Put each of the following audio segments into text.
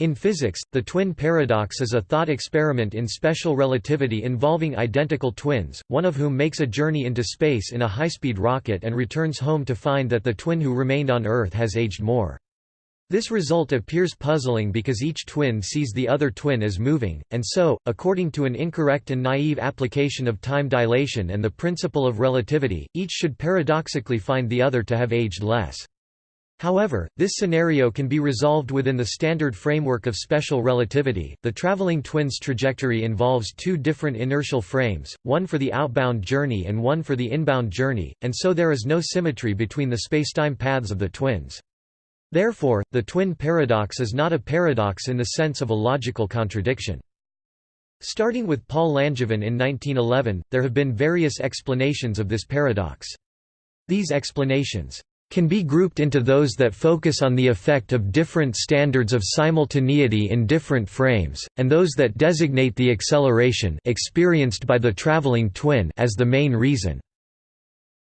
In physics, the twin paradox is a thought experiment in special relativity involving identical twins, one of whom makes a journey into space in a high-speed rocket and returns home to find that the twin who remained on Earth has aged more. This result appears puzzling because each twin sees the other twin as moving, and so, according to an incorrect and naive application of time dilation and the principle of relativity, each should paradoxically find the other to have aged less. However, this scenario can be resolved within the standard framework of special relativity. The traveling twin's trajectory involves two different inertial frames, one for the outbound journey and one for the inbound journey, and so there is no symmetry between the spacetime paths of the twins. Therefore, the twin paradox is not a paradox in the sense of a logical contradiction. Starting with Paul Langevin in 1911, there have been various explanations of this paradox. These explanations can be grouped into those that focus on the effect of different standards of simultaneity in different frames, and those that designate the acceleration experienced by the traveling twin as the main reason.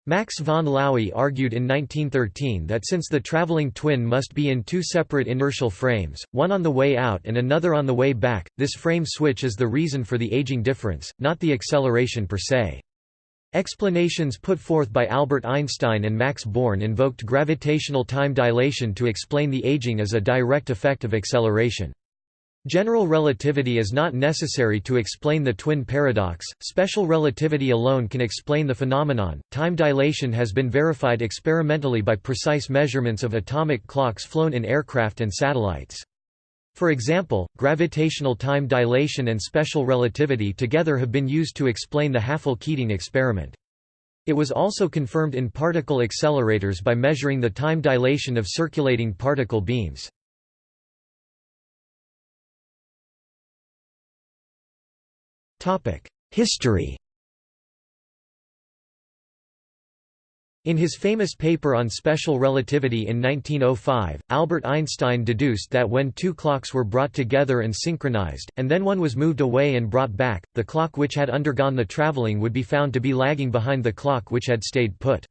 Max von Laue argued in 1913 that since the traveling twin must be in two separate inertial frames, one on the way out and another on the way back, this frame switch is the reason for the aging difference, not the acceleration per se. Explanations put forth by Albert Einstein and Max Born invoked gravitational time dilation to explain the aging as a direct effect of acceleration. General relativity is not necessary to explain the twin paradox, special relativity alone can explain the phenomenon. Time dilation has been verified experimentally by precise measurements of atomic clocks flown in aircraft and satellites. For example, gravitational time dilation and special relativity together have been used to explain the Hafele-Keating experiment. It was also confirmed in particle accelerators by measuring the time dilation of circulating particle beams. History In his famous paper on special relativity in 1905, Albert Einstein deduced that when two clocks were brought together and synchronized, and then one was moved away and brought back, the clock which had undergone the traveling would be found to be lagging behind the clock which had stayed put.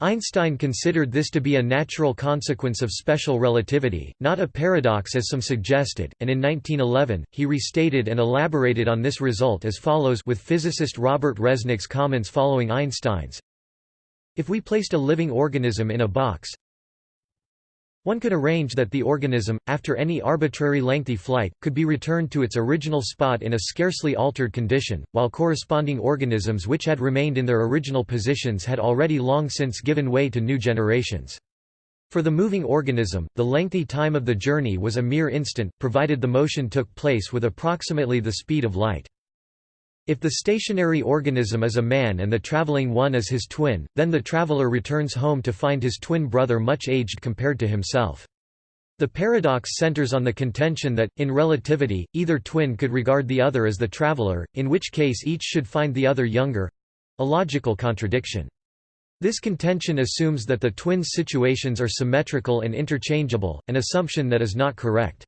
Einstein considered this to be a natural consequence of special relativity, not a paradox as some suggested, and in 1911, he restated and elaborated on this result as follows with physicist Robert Resnick's comments following Einstein's, if we placed a living organism in a box, one could arrange that the organism, after any arbitrary lengthy flight, could be returned to its original spot in a scarcely altered condition, while corresponding organisms which had remained in their original positions had already long since given way to new generations. For the moving organism, the lengthy time of the journey was a mere instant, provided the motion took place with approximately the speed of light. If the stationary organism is a man and the traveling one is his twin, then the traveler returns home to find his twin brother much aged compared to himself. The paradox centers on the contention that, in relativity, either twin could regard the other as the traveler, in which case each should find the other younger—a logical contradiction. This contention assumes that the twins' situations are symmetrical and interchangeable, an assumption that is not correct.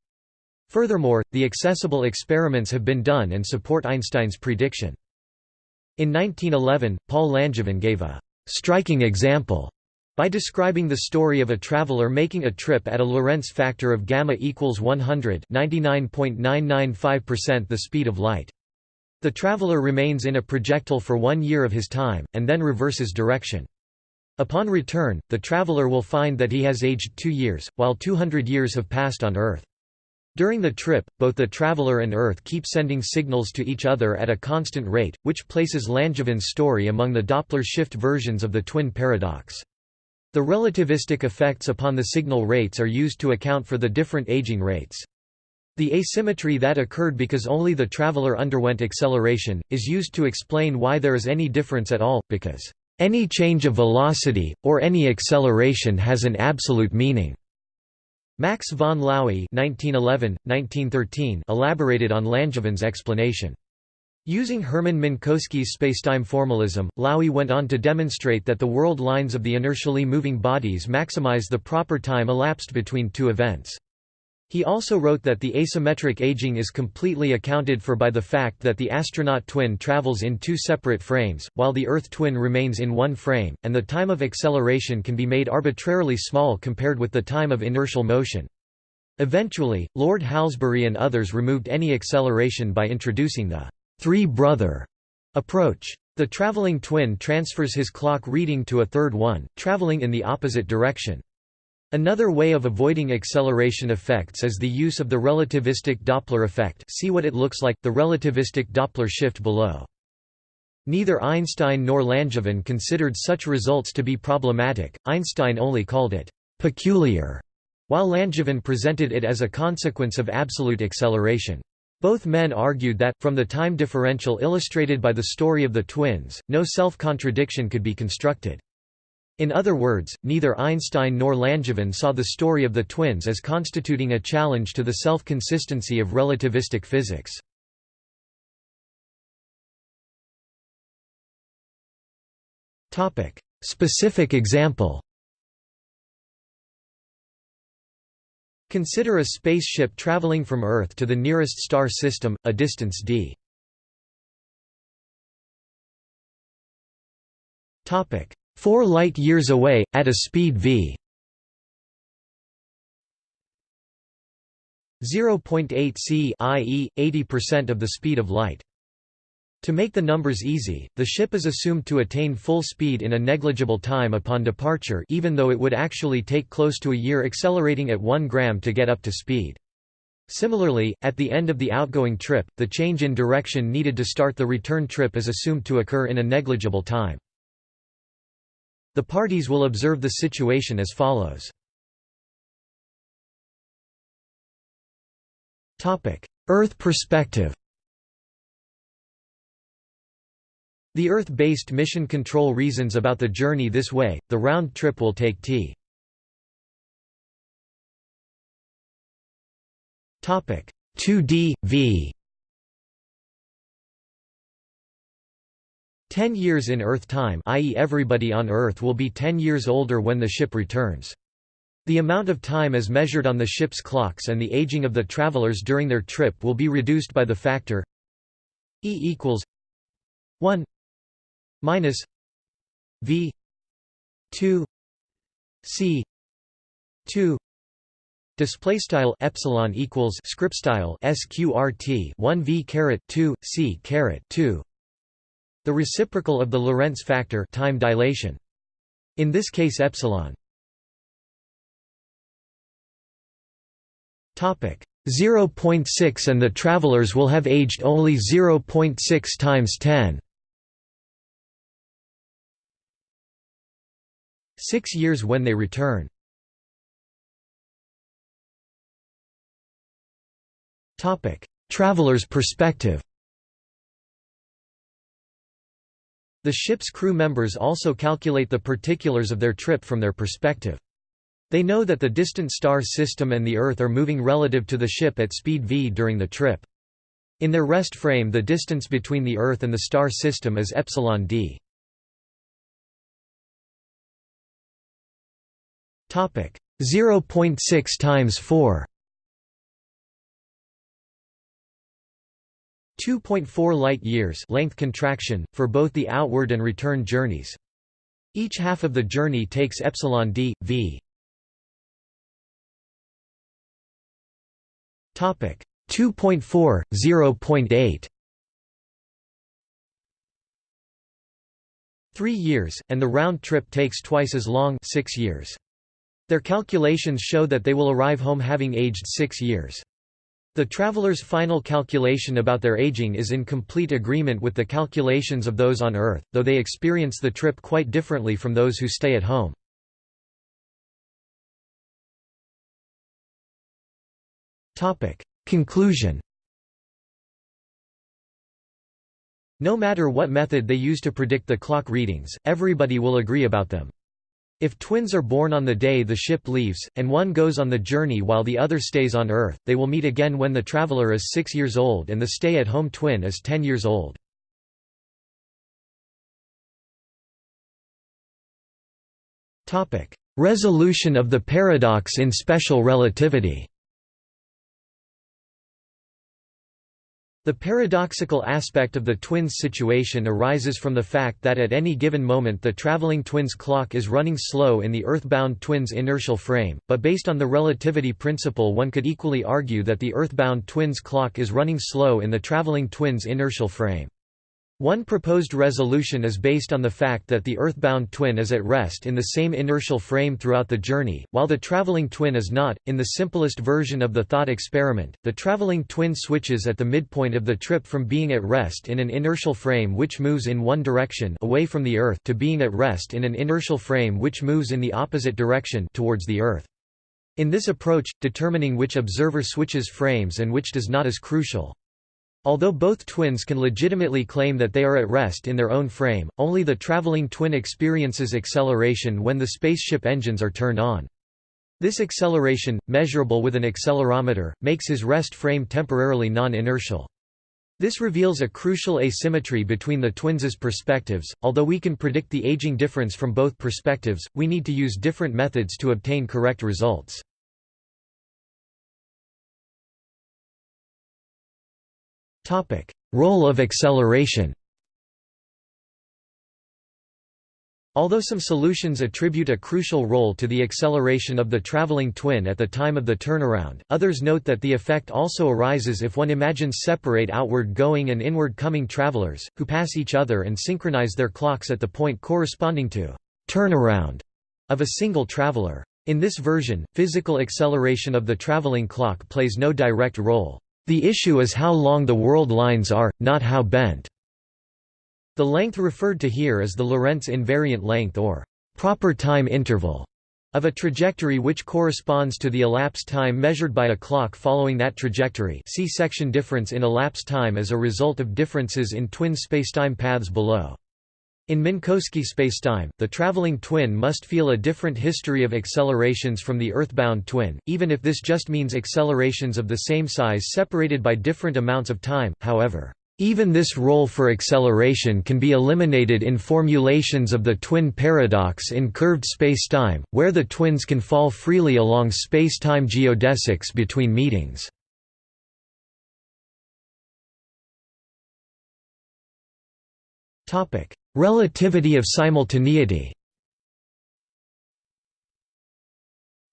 Furthermore, the accessible experiments have been done and support Einstein's prediction. In 1911, Paul Langevin gave a «striking example» by describing the story of a traveler making a trip at a Lorentz factor of gamma equals 100 99.995% the speed of light. The traveler remains in a projectile for one year of his time, and then reverses direction. Upon return, the traveler will find that he has aged two years, while 200 years have passed on Earth. During the trip, both the traveler and Earth keep sending signals to each other at a constant rate, which places Langevin's story among the Doppler shift versions of the twin paradox. The relativistic effects upon the signal rates are used to account for the different aging rates. The asymmetry that occurred because only the traveler underwent acceleration, is used to explain why there is any difference at all, because, "...any change of velocity, or any acceleration has an absolute meaning." Max von Laue (1911–1913) elaborated on Langevin's explanation. Using Hermann Minkowski's spacetime formalism, Laue went on to demonstrate that the world lines of the inertially moving bodies maximize the proper time elapsed between two events. He also wrote that the asymmetric aging is completely accounted for by the fact that the astronaut twin travels in two separate frames, while the Earth twin remains in one frame, and the time of acceleration can be made arbitrarily small compared with the time of inertial motion. Eventually, Lord Halsbury and others removed any acceleration by introducing the three-brother approach. The traveling twin transfers his clock reading to a third one, traveling in the opposite direction. Another way of avoiding acceleration effects is the use of the relativistic Doppler effect see what it looks like, the relativistic Doppler shift below. Neither Einstein nor Langevin considered such results to be problematic, Einstein only called it «peculiar», while Langevin presented it as a consequence of absolute acceleration. Both men argued that, from the time differential illustrated by the story of the twins, no self-contradiction could be constructed. In other words, neither Einstein nor Langevin saw the story of the twins as constituting a challenge to the self-consistency of relativistic physics. Specific example Consider a spaceship traveling from Earth to the nearest star system, a distance d. Topic: 4 light years away at a speed v. 0.8 c i.e., 80% of the speed of light. To make the numbers easy, the ship is assumed to attain full speed in a negligible time upon departure even though it would actually take close to a year accelerating at 1 gram to get up to speed. Similarly, at the end of the outgoing trip, the change in direction needed to start the return trip is assumed to occur in a negligible time. The parties will observe the situation as follows. Earth perspective The Earth-based mission control reasons about the journey this way, the round trip will take t. Topic 2d, v 10 years in Earth time i.e. everybody on Earth will be 10 years older when the ship returns. The amount of time as measured on the ship's clocks and the aging of the travelers during their trip will be reduced by the factor E equals 1 minus V two C two Display style epsilon equals script style sqrt 1 v caret 2 c caret 2. The reciprocal of the Lorentz factor time dilation. In this case epsilon. Topic 0.6 and the travelers will have aged only 0.6 times 10. Six years when they return. Topic: Traveler's perspective The ship's crew members also calculate the particulars of their trip from their perspective. They know that the distant star system and the Earth are moving relative to the ship at speed v during the trip. In their rest frame the distance between the Earth and the star system is epsilon d. Topic 0.6 times 4 2.4 light years length contraction for both the outward and return journeys. Each half of the journey takes epsilon d v. Topic 2.4 0.8 3 years and the round trip takes twice as long 6 years. Their calculations show that they will arrive home having aged six years. The travelers' final calculation about their aging is in complete agreement with the calculations of those on Earth, though they experience the trip quite differently from those who stay at home. Conclusion No matter what method they use to predict the clock readings, everybody will agree about them. If twins are born on the day the ship leaves, and one goes on the journey while the other stays on Earth, they will meet again when the traveler is six years old and the stay-at-home twin is ten years old. Resolution of the paradox in special relativity The paradoxical aspect of the twins' situation arises from the fact that at any given moment the traveling twins' clock is running slow in the earthbound twins' inertial frame, but based on the relativity principle one could equally argue that the earthbound twins' clock is running slow in the traveling twins' inertial frame. One proposed resolution is based on the fact that the earthbound twin is at rest in the same inertial frame throughout the journey, while the traveling twin is not. In the simplest version of the thought experiment, the traveling twin switches at the midpoint of the trip from being at rest in an inertial frame which moves in one direction away from the Earth to being at rest in an inertial frame which moves in the opposite direction towards the Earth. In this approach, determining which observer switches frames and which does not is crucial. Although both twins can legitimately claim that they are at rest in their own frame, only the traveling twin experiences acceleration when the spaceship engines are turned on. This acceleration, measurable with an accelerometer, makes his rest frame temporarily non-inertial. This reveals a crucial asymmetry between the twins' perspectives. Although we can predict the aging difference from both perspectives, we need to use different methods to obtain correct results. Role of acceleration Although some solutions attribute a crucial role to the acceleration of the traveling twin at the time of the turnaround, others note that the effect also arises if one imagines separate outward-going and inward-coming travelers, who pass each other and synchronize their clocks at the point corresponding to turnaround of a single traveler. In this version, physical acceleration of the traveling clock plays no direct role. The issue is how long the world lines are, not how bent. The length referred to here is the Lorentz invariant length or proper time interval of a trajectory which corresponds to the elapsed time measured by a clock following that trajectory see section difference in elapsed time as a result of differences in twin spacetime paths below. In Minkowski spacetime, the traveling twin must feel a different history of accelerations from the earthbound twin, even if this just means accelerations of the same size separated by different amounts of time, however. Even this role for acceleration can be eliminated in formulations of the twin paradox in curved spacetime, where the twins can fall freely along spacetime geodesics between meetings. Topic: Relativity of simultaneity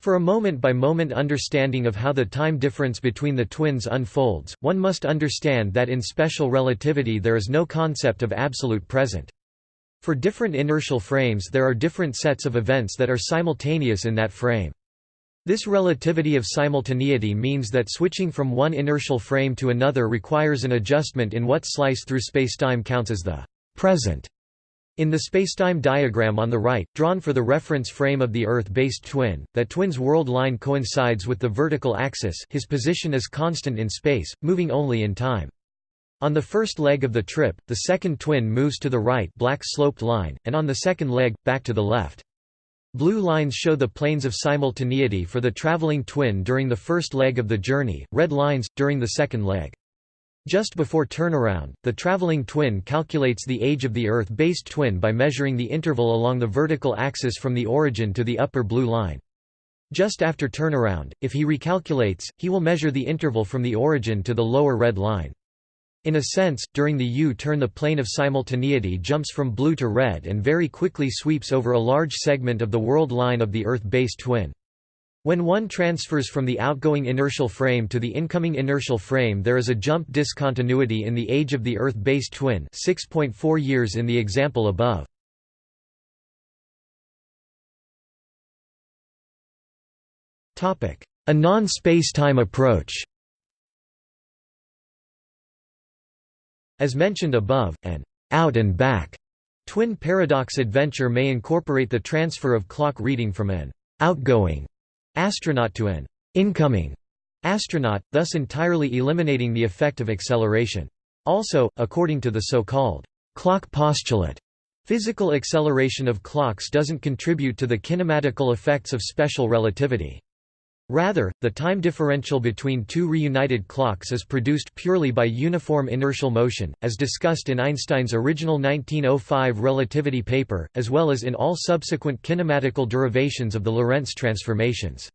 For a moment-by-moment -moment understanding of how the time difference between the twins unfolds, one must understand that in special relativity there is no concept of absolute present. For different inertial frames there are different sets of events that are simultaneous in that frame. This relativity of simultaneity means that switching from one inertial frame to another requires an adjustment in what slice through spacetime counts as the present. In the spacetime diagram on the right, drawn for the reference frame of the Earth-based twin, that twin's world line coincides with the vertical axis his position is constant in space, moving only in time. On the first leg of the trip, the second twin moves to the right black sloped line, and on the second leg, back to the left. Blue lines show the planes of simultaneity for the traveling twin during the first leg of the journey, red lines, during the second leg. Just before turnaround, the traveling twin calculates the age of the Earth-based twin by measuring the interval along the vertical axis from the origin to the upper blue line. Just after turnaround, if he recalculates, he will measure the interval from the origin to the lower red line. In a sense, during the U-turn the plane of simultaneity jumps from blue to red and very quickly sweeps over a large segment of the world line of the Earth-based twin. When one transfers from the outgoing inertial frame to the incoming inertial frame there is a jump discontinuity in the age of the Earth-based twin 6.4 years in the example above. A non-spacetime approach As mentioned above, an out and back twin paradox adventure may incorporate the transfer of clock reading from an outgoing astronaut to an incoming astronaut, thus entirely eliminating the effect of acceleration. Also, according to the so-called clock postulate, physical acceleration of clocks doesn't contribute to the kinematical effects of special relativity. Rather, the time differential between two reunited clocks is produced purely by uniform inertial motion, as discussed in Einstein's original 1905 relativity paper, as well as in all subsequent kinematical derivations of the Lorentz transformations.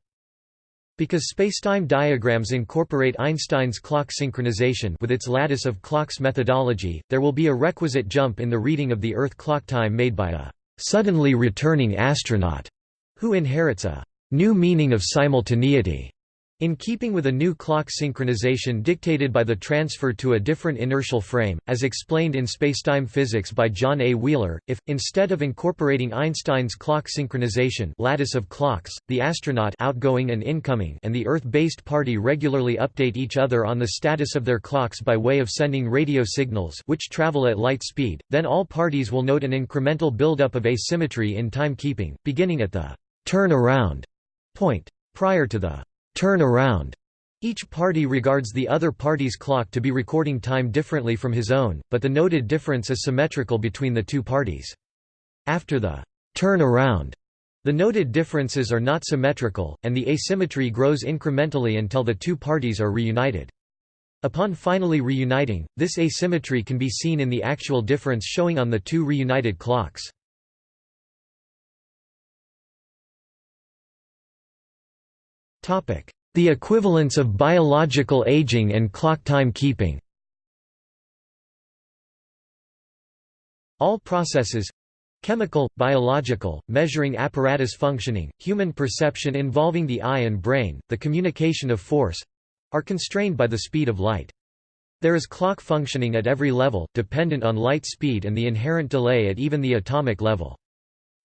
Because spacetime diagrams incorporate Einstein's clock synchronization with its lattice of clocks methodology, there will be a requisite jump in the reading of the Earth clock time made by a suddenly returning astronaut who inherits a new meaning of simultaneity. In keeping with a new clock synchronization dictated by the transfer to a different inertial frame, as explained in spacetime physics by John A. Wheeler, if, instead of incorporating Einstein's clock synchronization lattice of clocks, the astronaut outgoing and, incoming and the Earth-based party regularly update each other on the status of their clocks by way of sending radio signals which travel at light speed, then all parties will note an incremental buildup of asymmetry in timekeeping, beginning at the «turn around» point. Prior to the turn around. Each party regards the other party's clock to be recording time differently from his own, but the noted difference is symmetrical between the two parties. After the turn around, the noted differences are not symmetrical, and the asymmetry grows incrementally until the two parties are reunited. Upon finally reuniting, this asymmetry can be seen in the actual difference showing on the two reunited clocks. The equivalence of biological aging and clock time keeping All processes chemical, biological, measuring apparatus functioning, human perception involving the eye and brain, the communication of force are constrained by the speed of light. There is clock functioning at every level, dependent on light speed and the inherent delay at even the atomic level.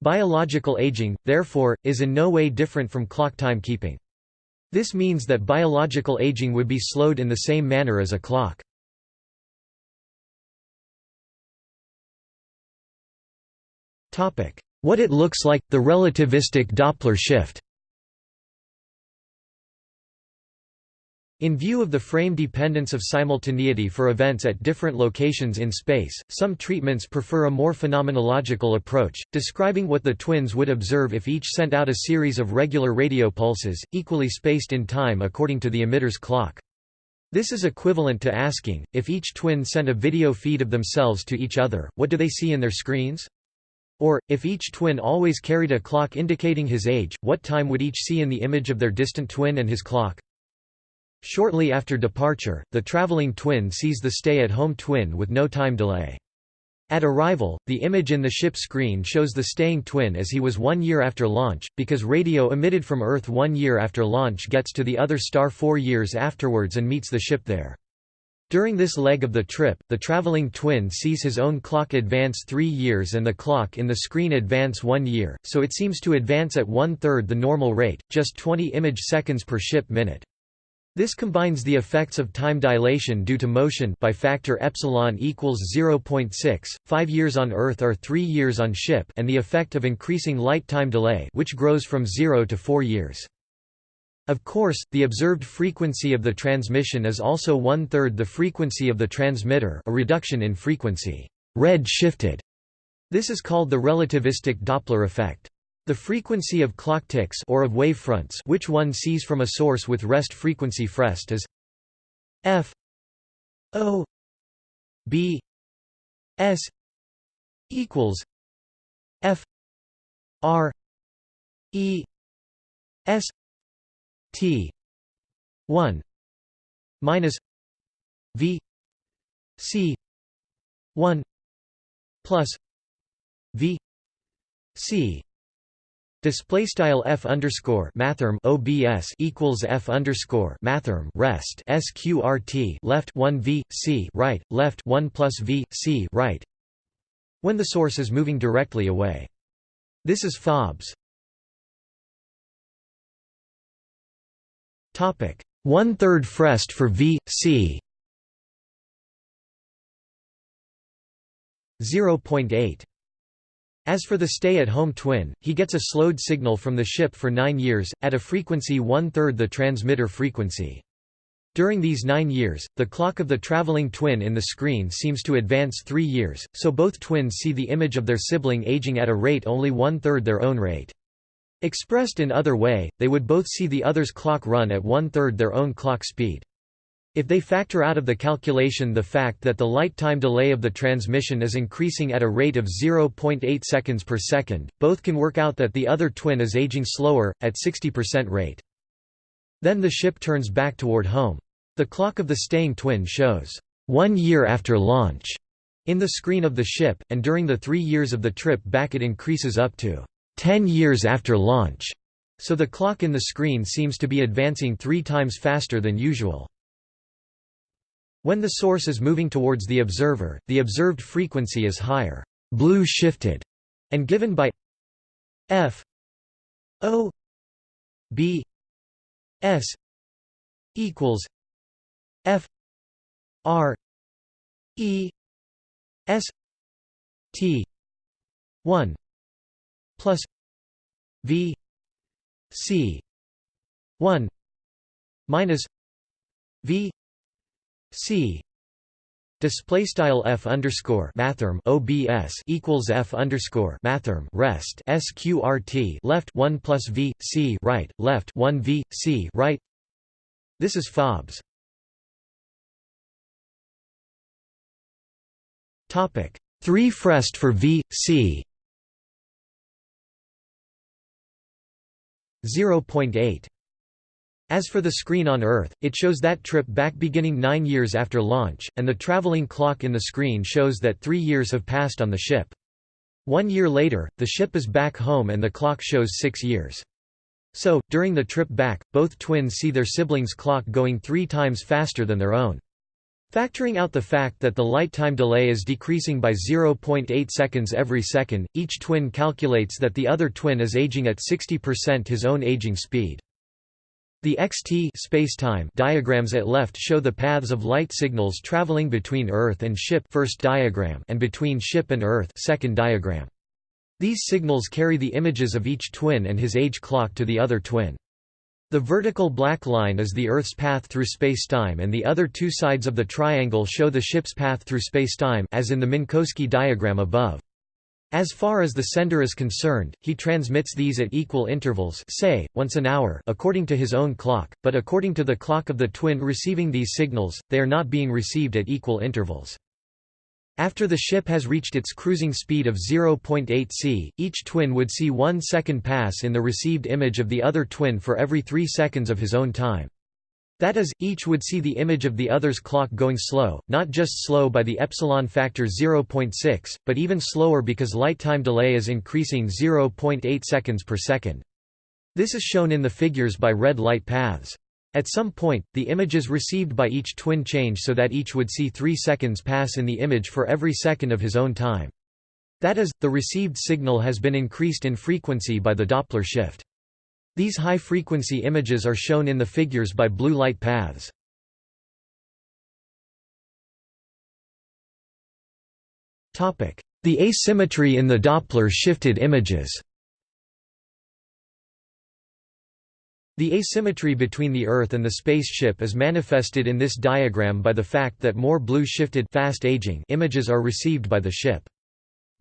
Biological aging, therefore, is in no way different from clock timekeeping. This means that biological aging would be slowed in the same manner as a clock. What it looks like, the relativistic Doppler shift In view of the frame dependence of simultaneity for events at different locations in space, some treatments prefer a more phenomenological approach, describing what the twins would observe if each sent out a series of regular radio pulses, equally spaced in time according to the emitter's clock. This is equivalent to asking, if each twin sent a video feed of themselves to each other, what do they see in their screens? Or, if each twin always carried a clock indicating his age, what time would each see in the image of their distant twin and his clock? Shortly after departure, the traveling twin sees the stay-at-home twin with no time delay. At arrival, the image in the ship screen shows the staying twin as he was one year after launch, because radio emitted from Earth one year after launch gets to the other star four years afterwards and meets the ship there. During this leg of the trip, the traveling twin sees his own clock advance three years and the clock in the screen advance one year, so it seems to advance at one-third the normal rate, just 20 image seconds per ship minute. This combines the effects of time dilation due to motion by factor epsilon equals 0.6, 5 years on Earth are 3 years on ship and the effect of increasing light time delay which grows from 0 to 4 years. Of course, the observed frequency of the transmission is also one-third the frequency of the transmitter a reduction in frequency red shifted. This is called the relativistic Doppler effect. The frequency of clock ticks or of wavefronts which one sees from a source with rest frequency frest is f o b s equals f r e s t 1 minus v c 1 plus v c Display style f underscore mathrm obs equals f underscore mathrm rest sqrt left one v c right left one plus v c right. When the source is moving directly away, this is fobs. Topic one third frest for v c. 0.8 as for the stay-at-home twin, he gets a slowed signal from the ship for nine years, at a frequency one-third the transmitter frequency. During these nine years, the clock of the traveling twin in the screen seems to advance three years, so both twins see the image of their sibling aging at a rate only one-third their own rate. Expressed in other way, they would both see the other's clock run at one-third their own clock speed. If they factor out of the calculation the fact that the light time delay of the transmission is increasing at a rate of 0.8 seconds per second, both can work out that the other twin is aging slower, at 60% rate. Then the ship turns back toward home. The clock of the staying twin shows, "...one year after launch." in the screen of the ship, and during the three years of the trip back it increases up to 10 years after launch, so the clock in the screen seems to be advancing three times faster than usual. When the source is moving towards the observer, the observed frequency is higher, blue shifted, and given by f o b s equals f r e S T one plus V C one minus V C Display style f underscore mathrm obs equals f underscore mathrm rest sqrt left one plus v c right left one v c right. This is fobs. Topic 3 Frest for V, C 0.8 as for the screen on Earth, it shows that trip back beginning nine years after launch, and the traveling clock in the screen shows that three years have passed on the ship. One year later, the ship is back home and the clock shows six years. So, during the trip back, both twins see their siblings' clock going three times faster than their own. Factoring out the fact that the light time delay is decreasing by 0.8 seconds every second, each twin calculates that the other twin is aging at 60% his own aging speed. The xt spacetime diagrams at left show the paths of light signals traveling between Earth and ship first diagram and between ship and Earth second diagram. These signals carry the images of each twin and his age clock to the other twin. The vertical black line is the Earth's path through spacetime and the other two sides of the triangle show the ship's path through spacetime as in the Minkowski diagram above. As far as the sender is concerned, he transmits these at equal intervals say, once an hour according to his own clock, but according to the clock of the twin receiving these signals, they are not being received at equal intervals. After the ship has reached its cruising speed of 0.8 c, each twin would see one second pass in the received image of the other twin for every three seconds of his own time. That is, each would see the image of the other's clock going slow, not just slow by the epsilon factor 0.6, but even slower because light time delay is increasing 0.8 seconds per second. This is shown in the figures by red light paths. At some point, the images received by each twin change so that each would see 3 seconds pass in the image for every second of his own time. That is, the received signal has been increased in frequency by the Doppler shift. These high-frequency images are shown in the figures by blue light paths. The asymmetry in the Doppler shifted images The asymmetry between the Earth and the spaceship is manifested in this diagram by the fact that more blue-shifted images are received by the ship.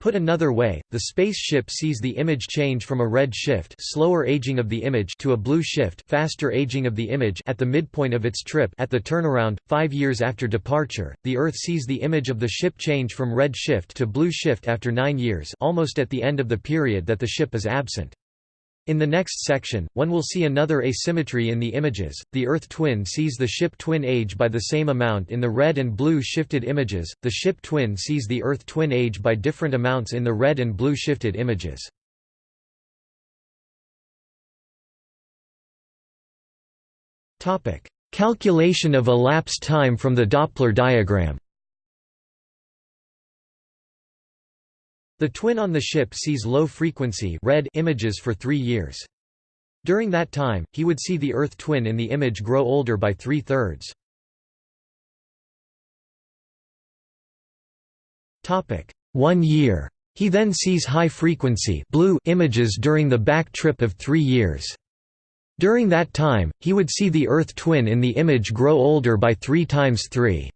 Put another way, the spaceship sees the image change from a red shift slower aging of the image to a blue shift faster aging of the image at the midpoint of its trip at the turnaround, five years after departure, the Earth sees the image of the ship change from red shift to blue shift after nine years almost at the end of the period that the ship is absent. In the next section, one will see another asymmetry in the images. The Earth twin sees the ship twin age by the same amount in the red and blue shifted images, the ship twin sees the Earth twin age by different amounts in the red and blue shifted images. Calculation of elapsed time from the Doppler diagram The twin on the ship sees low-frequency images for three years. During that time, he would see the Earth twin in the image grow older by three-thirds. One year. He then sees high-frequency images during the back trip of three years. During that time, he would see the Earth twin in the image grow older by 3 times 3.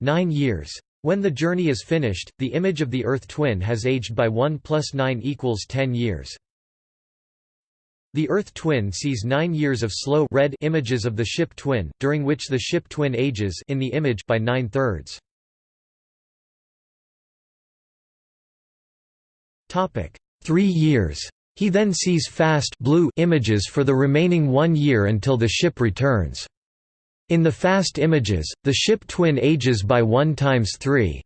Nine years. When the journey is finished, the image of the Earth twin has aged by 1 plus 9 equals 10 years. The Earth twin sees nine years of slow red images of the ship twin, during which the ship twin ages in the image by nine-thirds. Three years. He then sees fast blue images for the remaining one year until the ship returns. In the fast images, the ship twin ages by 1 times 3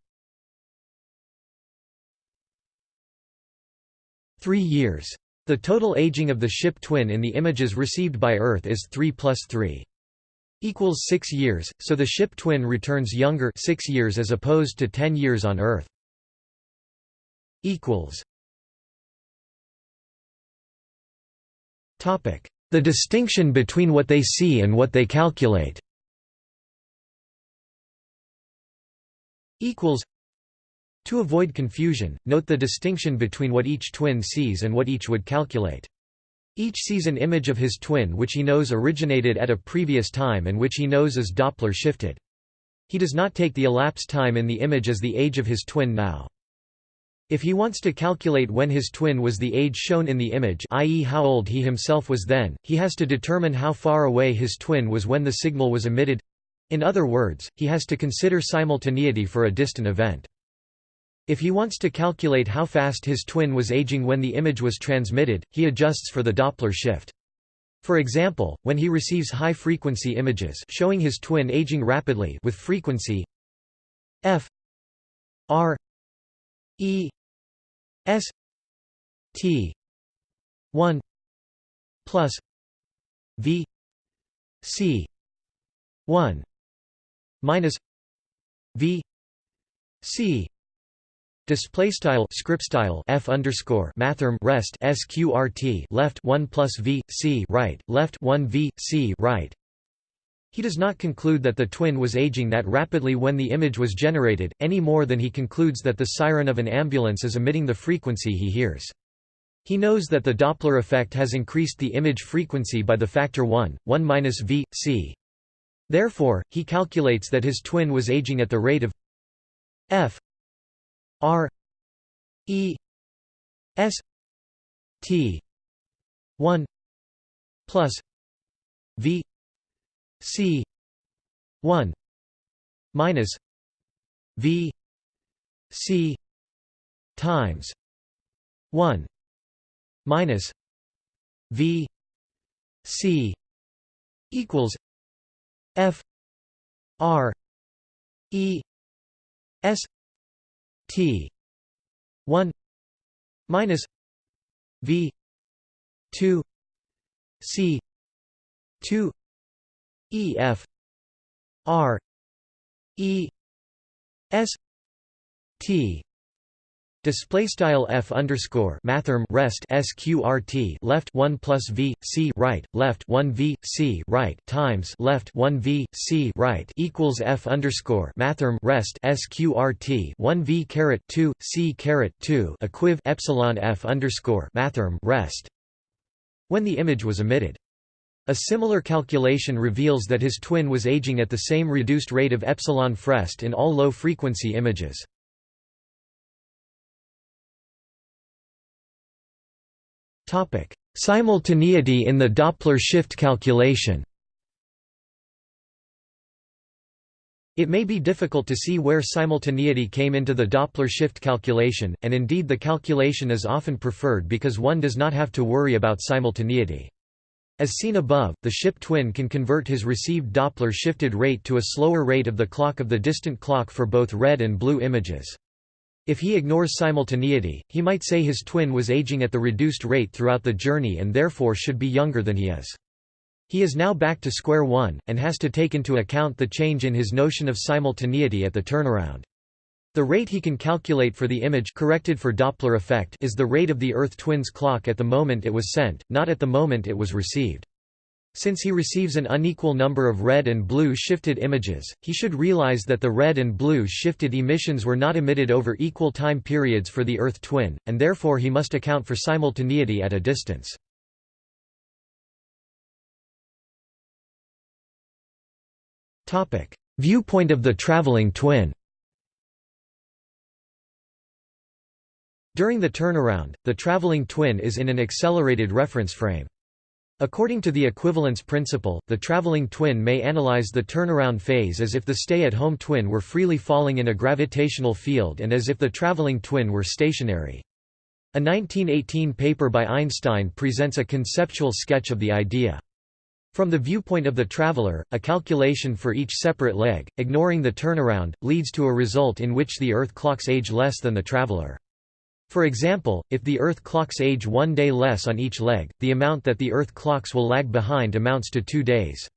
3 years. The total aging of the ship twin in the images received by Earth is 3 plus 3 equals 6 years, so the ship twin returns younger 6 years as opposed to 10 years on Earth. The distinction between what they see and what they calculate To avoid confusion, note the distinction between what each twin sees and what each would calculate. Each sees an image of his twin which he knows originated at a previous time and which he knows is Doppler shifted. He does not take the elapsed time in the image as the age of his twin now. If he wants to calculate when his twin was the age shown in the image i.e. how old he himself was then, he has to determine how far away his twin was when the signal was emitted in other words, he has to consider simultaneity for a distant event. If he wants to calculate how fast his twin was aging when the image was transmitted, he adjusts for the Doppler shift. For example, when he receives high-frequency images showing his twin aging rapidly with frequency f r E S T one plus V C one minus V C Display style script style f underscore mathrm rest sqrt left one plus v c right left one v c right he does not conclude that the twin was aging that rapidly when the image was generated, any more than he concludes that the siren of an ambulance is emitting the frequency he hears. He knows that the Doppler effect has increased the image frequency by the factor 1, 1 minus v, c. Therefore, he calculates that his twin was aging at the rate of f r e s t 1 plus v C one minus V C times one minus V C equals F R E S T one minus V two C two E F R E S T Display style f underscore mathrm rest sqrt left one plus v c right left one v c right times left one v c right equals f underscore mathrm rest sqrt one v caret two c caret two equiv epsilon f underscore mathrm rest when the image was emitted. A similar calculation reveals that his twin was aging at the same reduced rate of epsilon frest in all low-frequency images. Simultaneity in the Doppler shift calculation It may be difficult to see where simultaneity came into the Doppler shift calculation, and indeed the calculation is often preferred because one does not have to worry about simultaneity. As seen above, the ship twin can convert his received Doppler shifted rate to a slower rate of the clock of the distant clock for both red and blue images. If he ignores simultaneity, he might say his twin was aging at the reduced rate throughout the journey and therefore should be younger than he is. He is now back to square one, and has to take into account the change in his notion of simultaneity at the turnaround. The rate he can calculate for the image corrected for Doppler effect is the rate of the Earth twin's clock at the moment it was sent, not at the moment it was received. Since he receives an unequal number of red and blue shifted images, he should realize that the red and blue shifted emissions were not emitted over equal time periods for the Earth twin, and therefore he must account for simultaneity at a distance. Viewpoint of the traveling twin During the turnaround, the traveling twin is in an accelerated reference frame. According to the equivalence principle, the traveling twin may analyze the turnaround phase as if the stay-at-home twin were freely falling in a gravitational field and as if the traveling twin were stationary. A 1918 paper by Einstein presents a conceptual sketch of the idea. From the viewpoint of the traveler, a calculation for each separate leg, ignoring the turnaround, leads to a result in which the Earth clocks age less than the traveler. For example, if the Earth clocks age one day less on each leg, the amount that the Earth clocks will lag behind amounts to two days.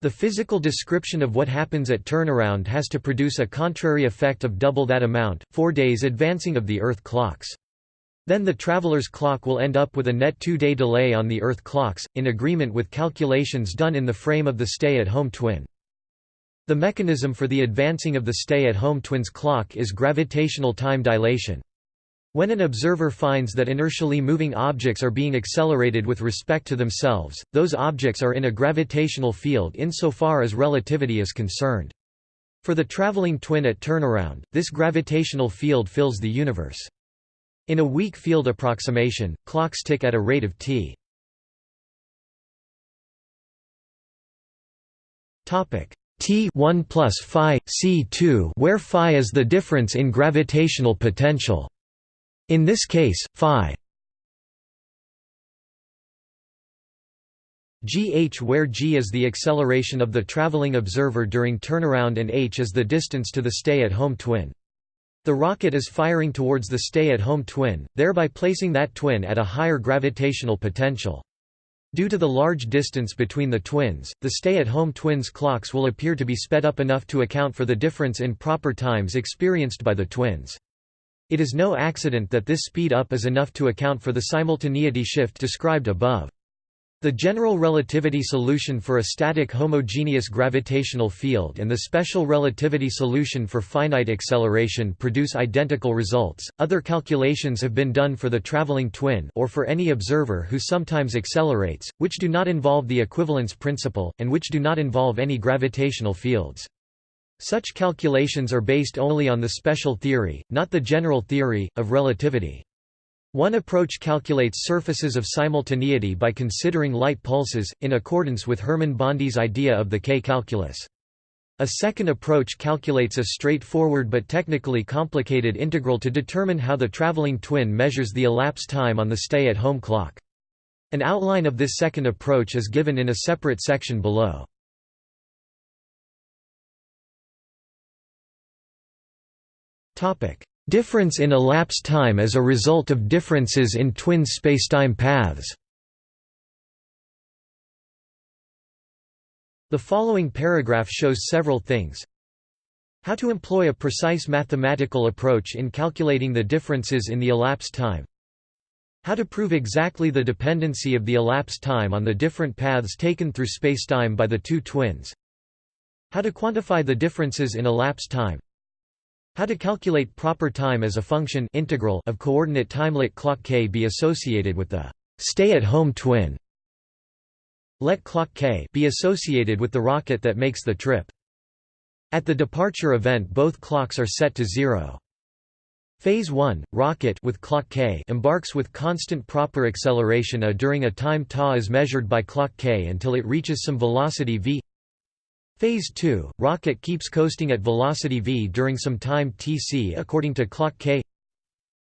The physical description of what happens at turnaround has to produce a contrary effect of double that amount, four days advancing of the Earth clocks. Then the traveler's clock will end up with a net two-day delay on the Earth clocks, in agreement with calculations done in the frame of the stay-at-home twin. The mechanism for the advancing of the stay-at-home twin's clock is gravitational time dilation. When an observer finds that inertially moving objects are being accelerated with respect to themselves, those objects are in a gravitational field insofar as relativity is concerned. For the traveling twin at turnaround, this gravitational field fills the universe. In a weak field approximation, clocks tick at a rate of t. Topic t 1 plus phi c 2, where phi is the difference in gravitational potential. In this case, phi gh where g is the acceleration of the traveling observer during turnaround and h is the distance to the stay-at-home twin. The rocket is firing towards the stay-at-home twin, thereby placing that twin at a higher gravitational potential. Due to the large distance between the twins, the stay-at-home twins' clocks will appear to be sped up enough to account for the difference in proper times experienced by the twins. It is no accident that this speed up is enough to account for the simultaneity shift described above. The general relativity solution for a static homogeneous gravitational field and the special relativity solution for finite acceleration produce identical results. Other calculations have been done for the traveling twin or for any observer who sometimes accelerates, which do not involve the equivalence principle and which do not involve any gravitational fields. Such calculations are based only on the special theory, not the general theory, of relativity. One approach calculates surfaces of simultaneity by considering light pulses, in accordance with Hermann Bondi's idea of the K-calculus. A second approach calculates a straightforward but technically complicated integral to determine how the traveling twin measures the elapsed time on the stay-at-home clock. An outline of this second approach is given in a separate section below. Difference in elapsed time as a result of differences in twin spacetime paths The following paragraph shows several things. How to employ a precise mathematical approach in calculating the differences in the elapsed time. How to prove exactly the dependency of the elapsed time on the different paths taken through spacetime by the two twins. How to quantify the differences in elapsed time. How to calculate proper time as a function integral of coordinate timelet clock k be associated with the stay-at-home twin. Let clock k be associated with the rocket that makes the trip. At the departure event both clocks are set to zero. Phase 1, rocket with clock k embarks with constant proper acceleration a during a time ta is measured by clock k until it reaches some velocity v Phase 2, rocket keeps coasting at velocity v during some time tc according to clock k.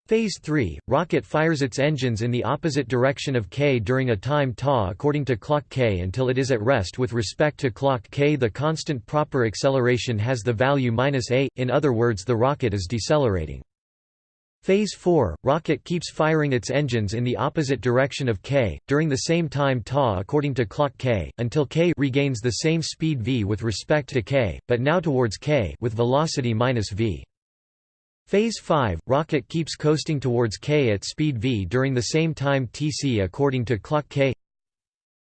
Phase 3, rocket fires its engines in the opposite direction of k during a time ta according to clock k until it is at rest with respect to clock k. The constant proper acceleration has the value minus a, in other words the rocket is decelerating. Phase 4, rocket keeps firing its engines in the opposite direction of k, during the same time ta according to clock k, until k regains the same speed v with respect to k, but now towards k with velocity minus v. Phase 5, rocket keeps coasting towards k at speed v during the same time tc according to clock k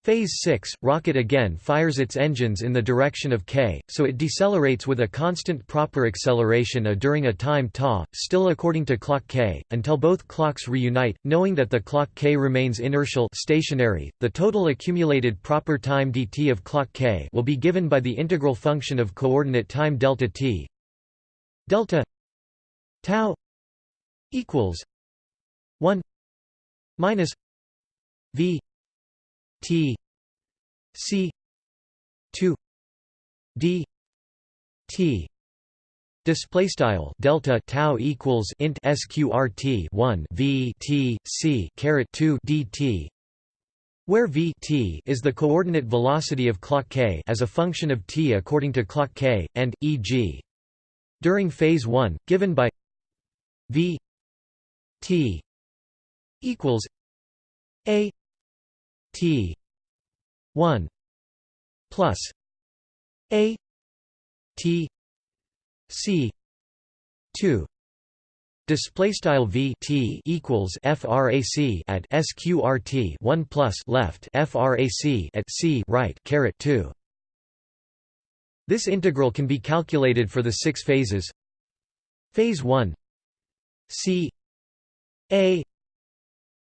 Phase 6, rocket again fires its engines in the direction of k, so it decelerates with a constant proper acceleration a during a time ta, still according to clock k, until both clocks reunite, knowing that the clock k remains inertial stationary. The total accumulated proper time dt of clock k will be given by the integral function of coordinate time delta t delta tau equals 1 minus v T C two D T Display style delta tau equals int sqrt 1 v t c caret 2 dt, where v t is the coordinate velocity of clock k as a function of t according to clock k, and e.g. during phase 1, given by v t equals a t 1 plus a t c 2 display style v t equals frac at sqrt 1 plus left frac at c right caret 2 this integral can be calculated for the six phases. Phase 1 c. A.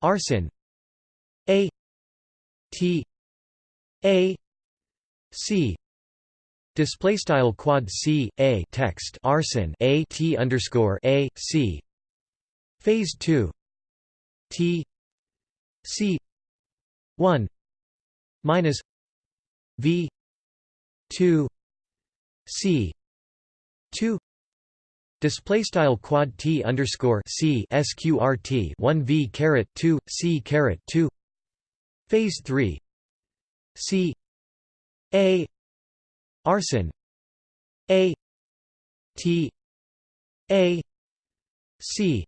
Arsin a. T a c display style quad c a text arsin a t underscore a c phase 2 t c 1 minus v 2 c 2 display style quad t underscore c sqrt 1 v caret 2 c caret 2 phase 3 c a arsin a t a c.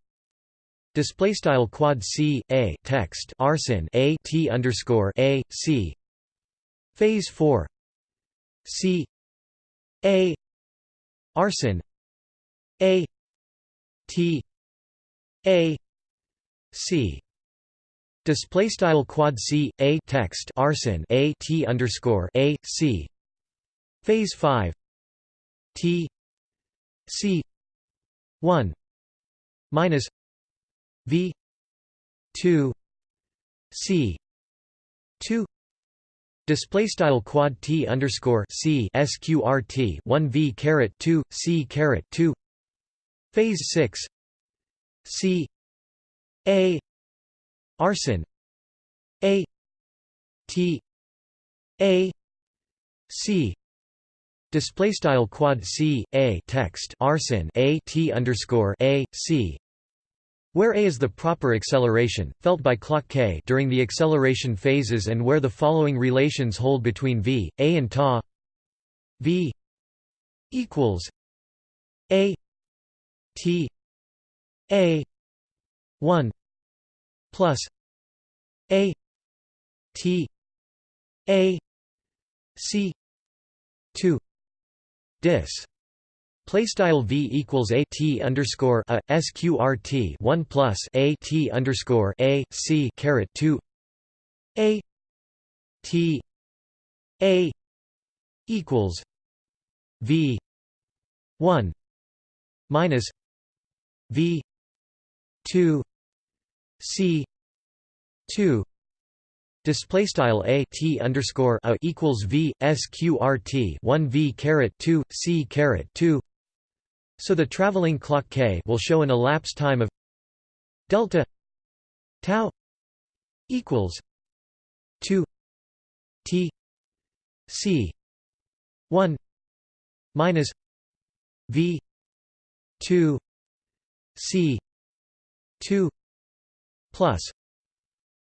Display style quad c a text arsin a t underscore a c. Phase 4 c a arsin a t a c display style quad c a text arsin a t underscore a c. Phase 5 T C. 1 minus V 2 C. 2 Display style quad t underscore c sqrt one v caret two c caret two. Phase six. C a arsin a t a c Display style quad c a text arsin a t underscore a c, where a is the proper acceleration felt by clock k during the acceleration phases, and where the following relations hold between v, a, and ta. v equals a t a one plus a t a c two dis. Play style v equals a t underscore a sqrt one plus a t underscore a c caret two a t a equals v one minus v two c two Display style a t underscore a equals v sqrt one v caret two c caret two. So the traveling clock k will show an elapsed time of delta tau equals two t c one minus v two c two plus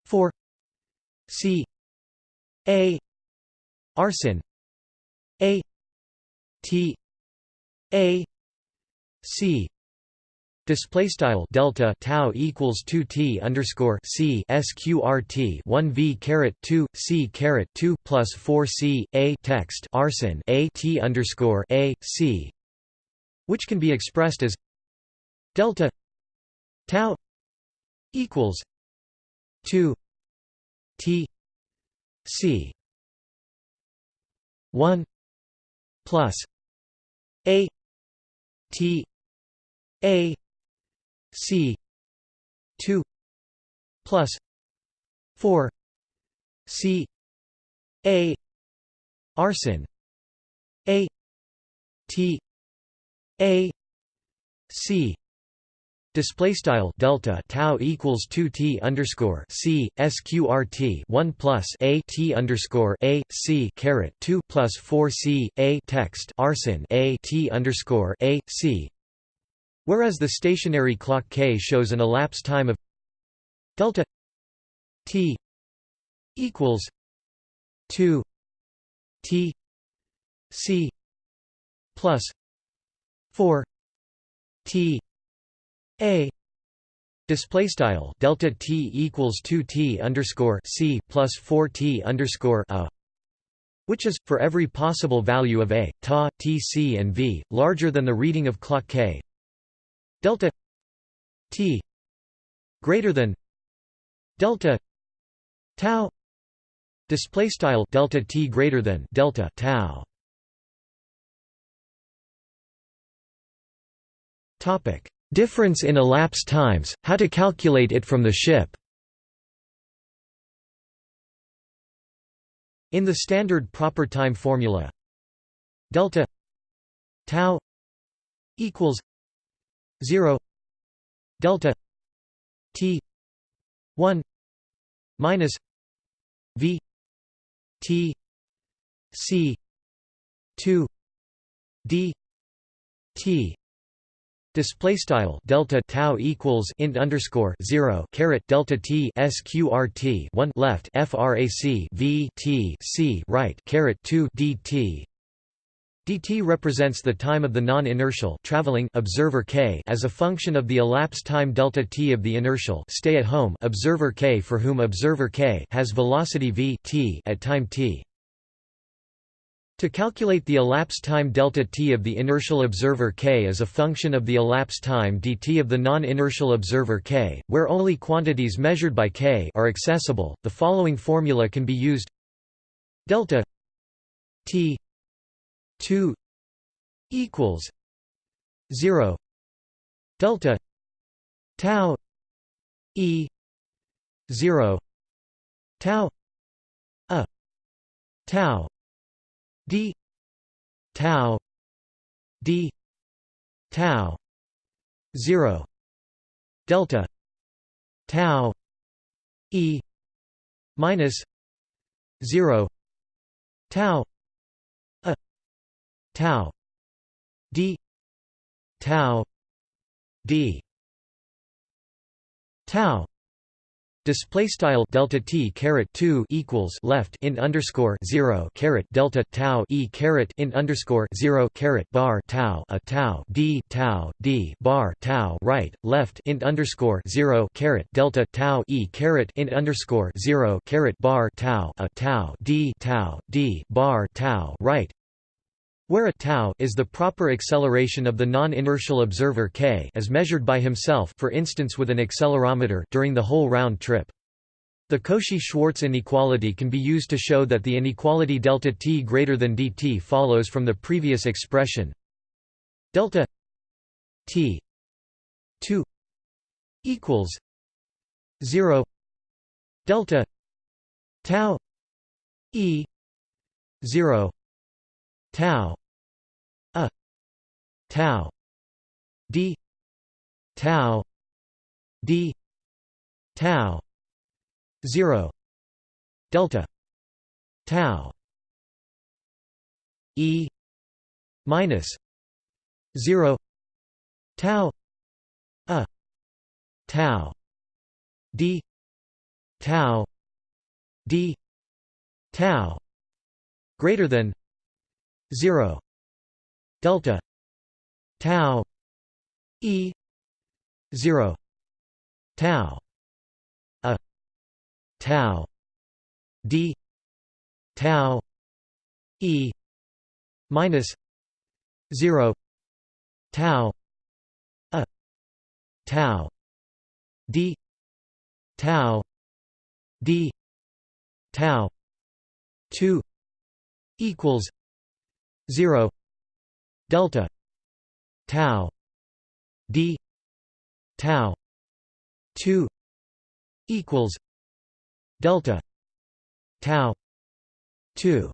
four C A arsin A T A C. Display style delta tau equals two T underscore C sqrt one V caret two C caret two plus four C A text arsin A T underscore A C which can be expressed as delta tau equals two T C one plus A T A C two plus four C A arsin A T A C Display style delta tau equals two t underscore c sqrt one plus a t underscore a c caret two plus four c a text arsin a t underscore a c, whereas the stationary clock K shows an elapsed time of delta t equals 2 t c plus 4 t a display style delta t equals 2 t underscore c plus 4 t underscore a which is for every possible value of a ta tc and v larger than the reading of clock k. Delta t greater than delta tau display style delta t greater than delta tau. Topic difference in elapsed times how to calculate it from the ship. In the standard proper time formula delta tau equals 0 delta t 1 minus v t c 2 d t Display style delta tau equals int underscore zero caret delta t sqrt one left frac v t c right caret two dt dt represents the time of the non-inertial traveling observer k as a function of the elapsed time delta t of the inertial stay at home observer k for whom observer k has velocity v t at time t. To calculate the elapsed time delta t of the inertial observer k as a function of the elapsed time dt of the non-inertial observer k, where only quantities measured by k are accessible, the following formula can be used. Delta t 2 equals 0 delta tau e 0 tau a tau d tau d tau 0 delta tau e minus 0 tau a tau d tau d tau Display style delta t caret two equals left in underscore zero caret delta tau e caret in underscore zero caret bar tau a tau d tau d bar tau right left in underscore zero caret delta tau e caret in underscore zero caret bar tau a tau d tau d bar tau right where a tau is the proper acceleration of the non-inertial observer k as measured by himself for instance with an accelerometer during the whole round trip. The Cauchy-Schwarz inequality can be used to show that the inequality delta t greater than dt follows from the previous expression delta t 2 equals 0 delta tau e 0 tau tau. D. Tau. D. Tau. 0 delta. Tau. E. Minus. 0 tau. A. Tau. D. Tau. D. Tau. Greater than. 0 delta tau e 0 tau a tau d tau e minus 0 tau a tau d tau d tau 2 equals 0 delta tau d tau 2 equals delta tau 2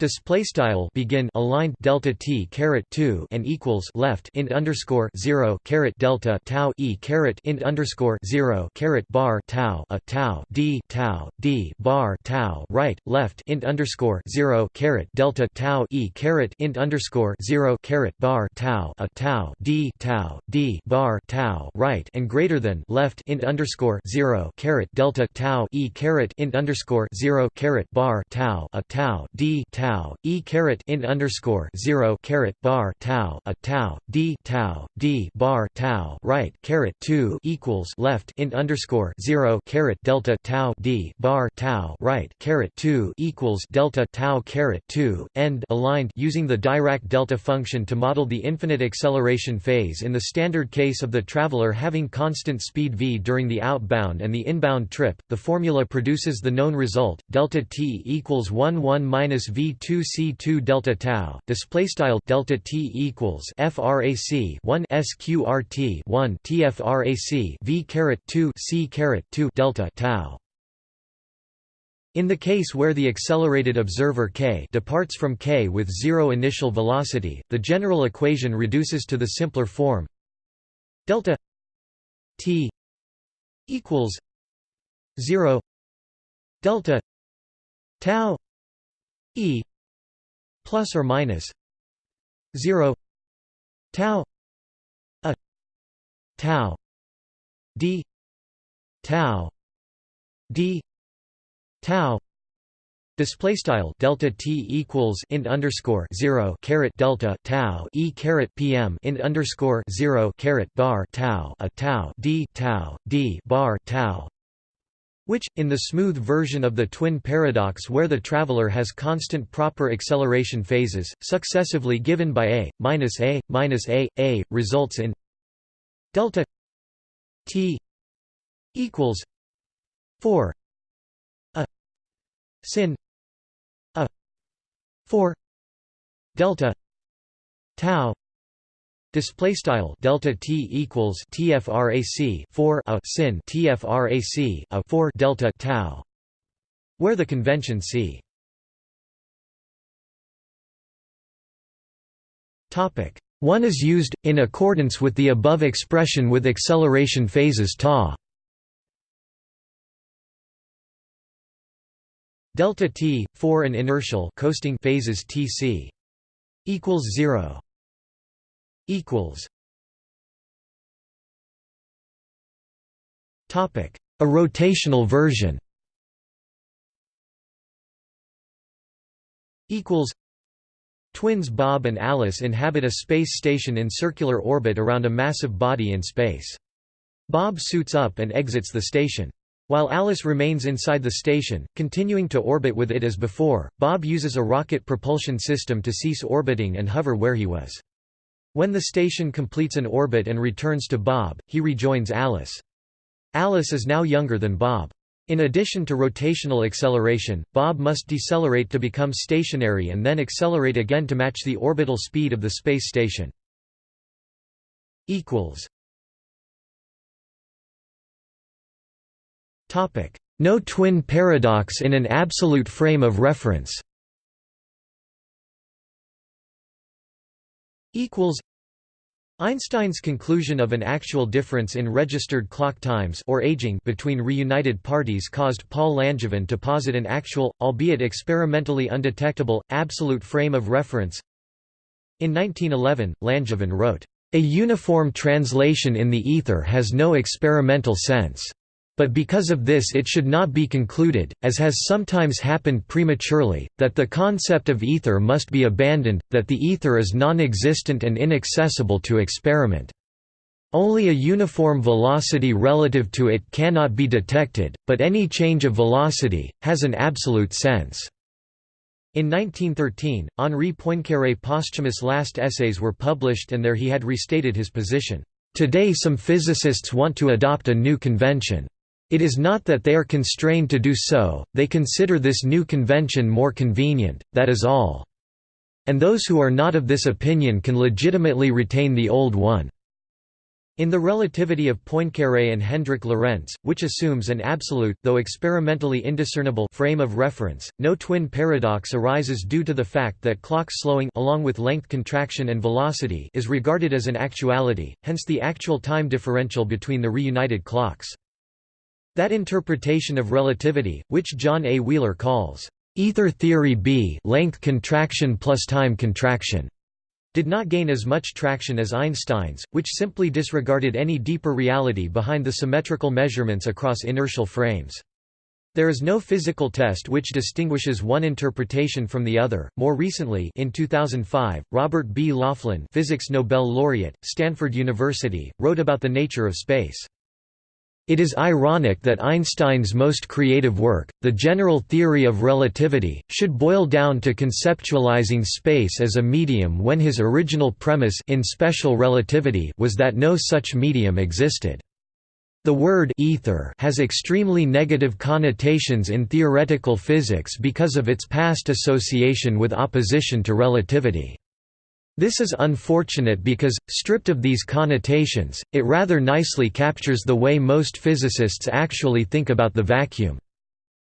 Display style begin aligned delta t caret two and equals left int underscore zero caret delta tau e caret int underscore zero caret bar tau a tau d tau d bar tau right left int underscore zero caret delta tau e caret int underscore zero caret bar tau a tau d tau d bar tau right and greater than left int underscore zero caret delta tau e caret int underscore zero caret bar tau a tau d tau tau e caret int underscore zero caret bar tau a tau d tau d bar tau right caret two equals left int underscore zero caret delta tau d bar tau right caret two equals delta tau caret two end aligned using the Dirac delta function to model the infinite acceleration phase in the standard case of the traveler having constant speed v during the outbound and the inbound trip. The formula produces the known result delta t equals 1 1 minus v 2 c 2 delta tau display style delta t equals frac 1 sqrt 1 tfrac v caret 2 c caret 2 delta tau. In the case where the accelerated observer k departs from k with zero initial velocity, the general equation reduces to the simpler form delta t equals 0 delta tau e plus or minus 0 tau a tau d tau d tau Display style delta t equals int underscore zero caret delta tau e caret pm int underscore zero caret bar tau a tau d tau d bar tau which, in the smooth version of the twin paradox where the traveler has constant proper acceleration phases, successively given by a, minus a, minus a, a, results in delta t equals 4 a sin a 4 delta tau Display style delta t equals tfrac 4 a sin tfrac a 4 delta tau, where the convention c. Topic one is used in accordance with the above expression with acceleration phases ta. Delta t 4 and inertial coasting phases tc equals 0 equals Topic: A rotational version. Equals Twins Bob and Alice inhabit a space station in circular orbit around a massive body in space. Bob suits up and exits the station. While Alice remains inside the station, continuing to orbit with it as before, Bob uses a rocket propulsion system to cease orbiting and hover where he was. When the station completes an orbit and returns to Bob, he rejoins Alice. Alice is now younger than Bob. In addition to rotational acceleration, Bob must decelerate to become stationary and then accelerate again to match the orbital speed of the space station. No twin paradox in an absolute frame of reference equals Einstein's conclusion of an actual difference in registered clock times or aging between reunited parties caused Paul Langevin to posit an actual, albeit experimentally undetectable, absolute frame of reference. In 1911, Langevin wrote, "...a uniform translation in the ether has no experimental sense." But because of this it should not be concluded, as has sometimes happened prematurely, that the concept of ether must be abandoned, that the ether is non-existent and inaccessible to experiment. Only a uniform velocity relative to it cannot be detected, but any change of velocity, has an absolute sense. In 1913, Henri Poincaré's posthumous last essays were published and there he had restated his position. Today some physicists want to adopt a new convention. It is not that they are constrained to do so, they consider this new convention more convenient, that is all. And those who are not of this opinion can legitimately retain the old one. In the relativity of Poincaré and Hendrik Lorentz, which assumes an absolute though experimentally indiscernible frame of reference, no twin paradox arises due to the fact that clock slowing along with length contraction and velocity is regarded as an actuality, hence the actual time differential between the reunited clocks. That interpretation of relativity, which John A. Wheeler calls ether theory B length contraction plus time contraction did not gain as much traction as Einstein's, which simply disregarded any deeper reality behind the symmetrical measurements across inertial frames. There is no physical test which distinguishes one interpretation from the other. More recently, in 2005, Robert B. Laughlin, Physics Nobel laureate, Stanford University, wrote about the nature of space. It is ironic that Einstein's most creative work, the general theory of relativity, should boil down to conceptualizing space as a medium when his original premise in special relativity was that no such medium existed. The word ether has extremely negative connotations in theoretical physics because of its past association with opposition to relativity. This is unfortunate because, stripped of these connotations, it rather nicely captures the way most physicists actually think about the vacuum.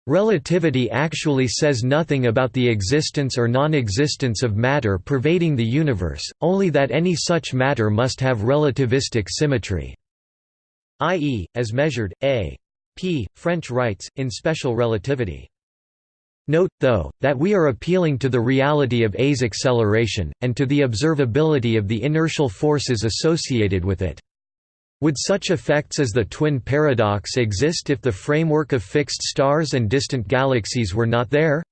Relativity actually says nothing about the existence or non-existence of matter pervading the universe, only that any such matter must have relativistic symmetry. i.e., as measured, a. p. French writes, in special relativity. Note, though, that we are appealing to the reality of A's acceleration, and to the observability of the inertial forces associated with it. Would such effects as the twin paradox exist if the framework of fixed stars and distant galaxies were not there?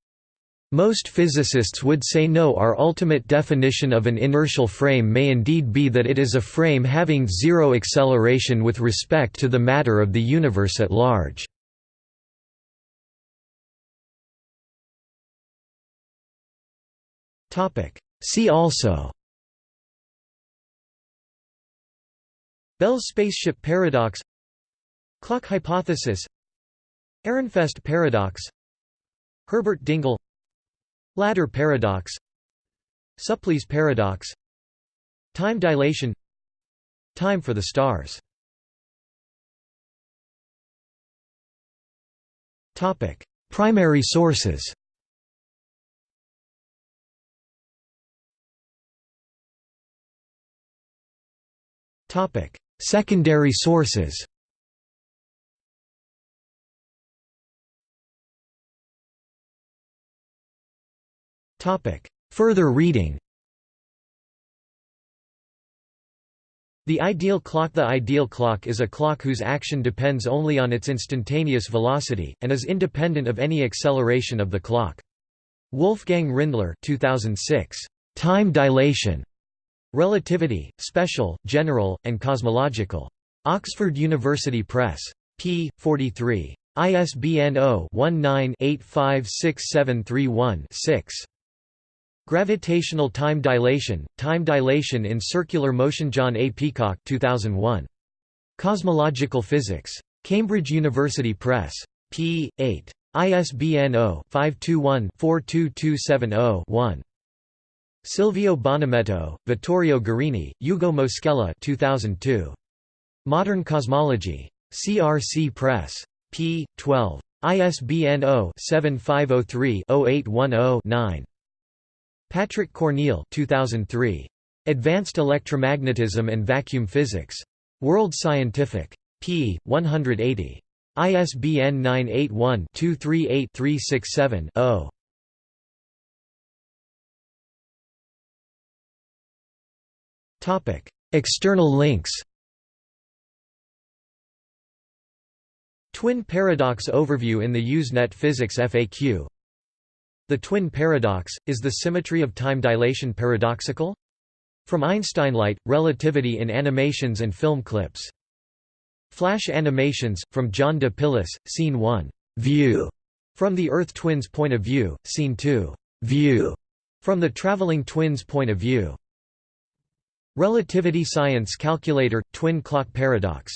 Most physicists would say no our ultimate definition of an inertial frame may indeed be that it is a frame having zero acceleration with respect to the matter of the universe at large. See also. Bell's spaceship paradox. Clock hypothesis. Ehrenfest paradox. Herbert Dingle Ladder paradox. Supplee's paradox. Time dilation. Time for the stars. Primary sources Secondary sources Further reading The ideal clock The ideal clock is a clock whose action depends only on its instantaneous velocity, and is independent of any acceleration of the clock. Wolfgang Rindler 2006. Time dilation. Relativity, Special, General, and Cosmological. Oxford University Press. p. 43. ISBN 0-19-856731-6. Gravitational Time Dilation, Time Dilation in Circular Motion John A. Peacock 2001. Cosmological Physics. Cambridge University Press. p. 8. ISBN 0-521-42270-1. Silvio Bonometto, Vittorio Gorini, Ugo Moschella 2002. Modern Cosmology. CRC Press. p. 12. ISBN 0-7503-0810-9. Patrick Cornille 2003. Advanced Electromagnetism and Vacuum Physics. World Scientific. p. 180. ISBN 981 238 367 0. External links Twin paradox overview in the Usenet Physics FAQ The twin paradox, is the symmetry of time dilation paradoxical? From Einstein Light, Relativity in Animations and Film Clips. Flash Animations, from John de Pillis, Scene 1, View, from the Earth Twins' point of view, Scene 2, View, from the Traveling Twins' point of view. Relativity Science Calculator – Twin Clock Paradox